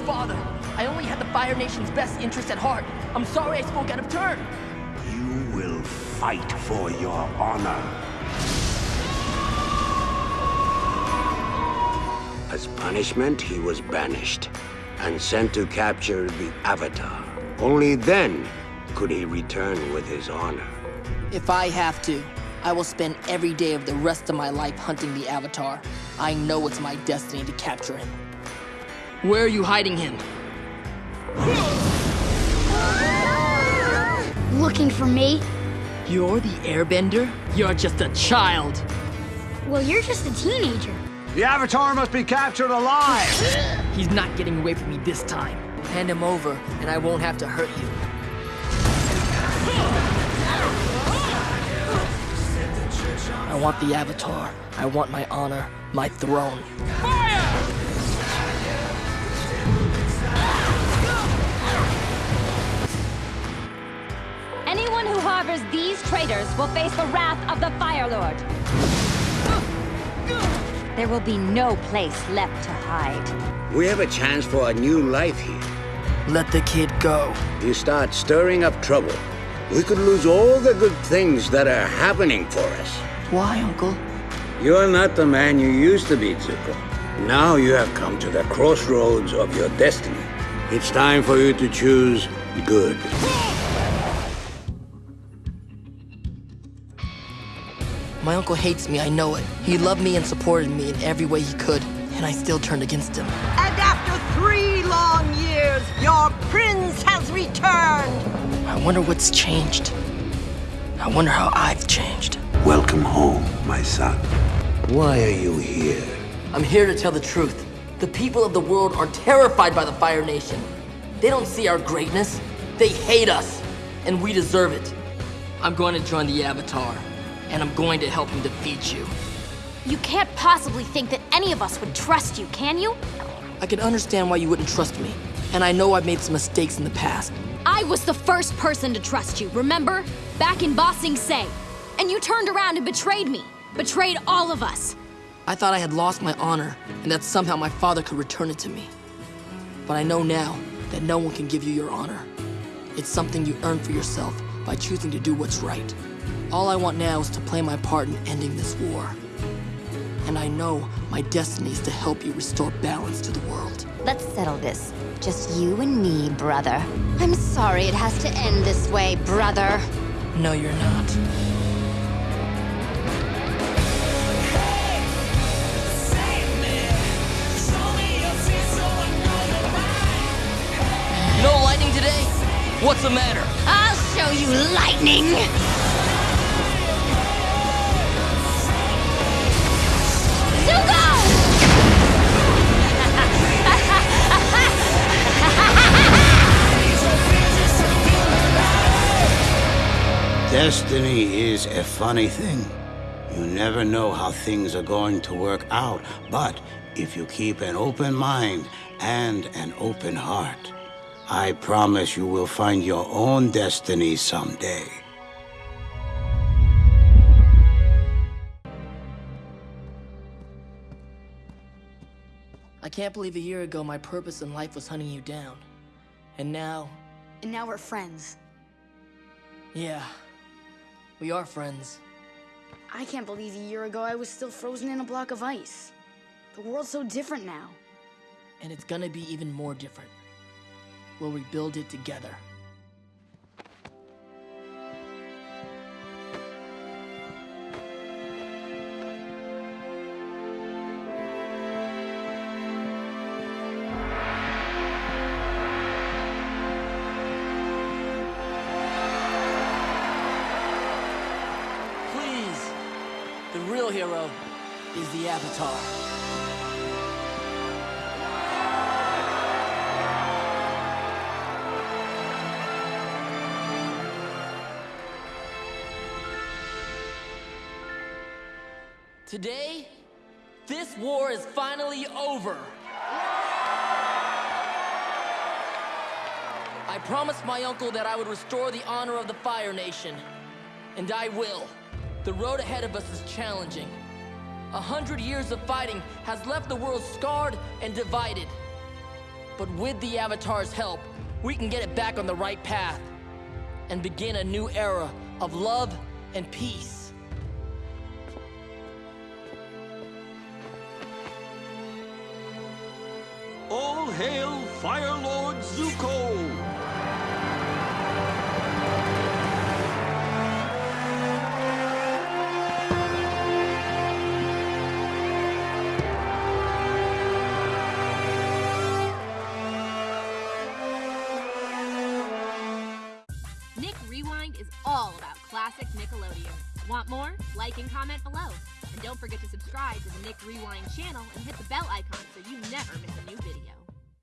his father. I only had the Fire Nation's best interest at heart. I'm sorry I spoke out of turn. You will fight for your honor. As punishment, he was banished and sent to capture the Avatar. Only then could he return with his honor. If I have to, I will spend every day of the rest of my life hunting the Avatar. I know it's my destiny to capture him. Where are you hiding him? Looking for me? You're the Airbender? You're just a child. Well, you're just a teenager. The Avatar must be captured alive! He's not getting away from me this time. Hand him over, and I won't have to hurt you. I want the Avatar. I want my honor, my throne. Anyone who harbors these traitors will face the wrath of the Fire Lord. There will be no place left to hide. We have a chance for a new life here. Let the kid go. If you start stirring up trouble. We could lose all the good things that are happening for us. Why, Uncle? You're not the man you used to be, Zuko. Now you have come to the crossroads of your destiny. It's time for you to choose good. My uncle hates me, I know it. He loved me and supported me in every way he could, and I still turned against him. And after three long years, your prince has returned! I wonder what's changed. I wonder how I've changed. Welcome home, my son. Why are you here? I'm here to tell the truth. The people of the world are terrified by the Fire Nation. They don't see our greatness. They hate us, and we deserve it. I'm going to join the Avatar, and I'm going to help him defeat you. You can't possibly think that any of us would trust you, can you? I can understand why you wouldn't trust me, and I know I've made some mistakes in the past. I was the first person to trust you, remember? Back in Ba Sing Se. And you turned around and betrayed me. Betrayed all of us. I thought I had lost my honor, and that somehow my father could return it to me. But I know now that no one can give you your honor. It's something you earn for yourself by choosing to do what's right. All I want now is to play my part in ending this war. And I know my destiny is to help you restore balance to the world. Let's settle this. Just you and me, brother. I'm sorry it has to end this way, brother. No, you're not. No lightning today? What's the matter? I'll show you lightning! Destiny is a funny thing. You never know how things are going to work out, but if you keep an open mind and an open heart, I promise you will find your own destiny someday. I can't believe a year ago my purpose in life was hunting you down. And now, And now we're friends. yeah, we are friends. I can't believe a year ago I was still frozen in a block of ice. The world's so different now. And it's gonna be even more different. We'll rebuild it together. Real hero is the Avatar. Today, this war is finally over. I promised my uncle that I would restore the honor of the Fire Nation. And I will. The road ahead of us is challenging. A hundred years of fighting has left the world scarred and divided. But with the Avatar's help, we can get it back on the right path and begin a new era of love and peace. All hail Fire Lord Zuko! Nick Rewind is all about classic Nickelodeon. Want more? Like and comment below. And don't forget to subscribe to the Nick Rewind channel and hit the bell icon so you never miss a new video.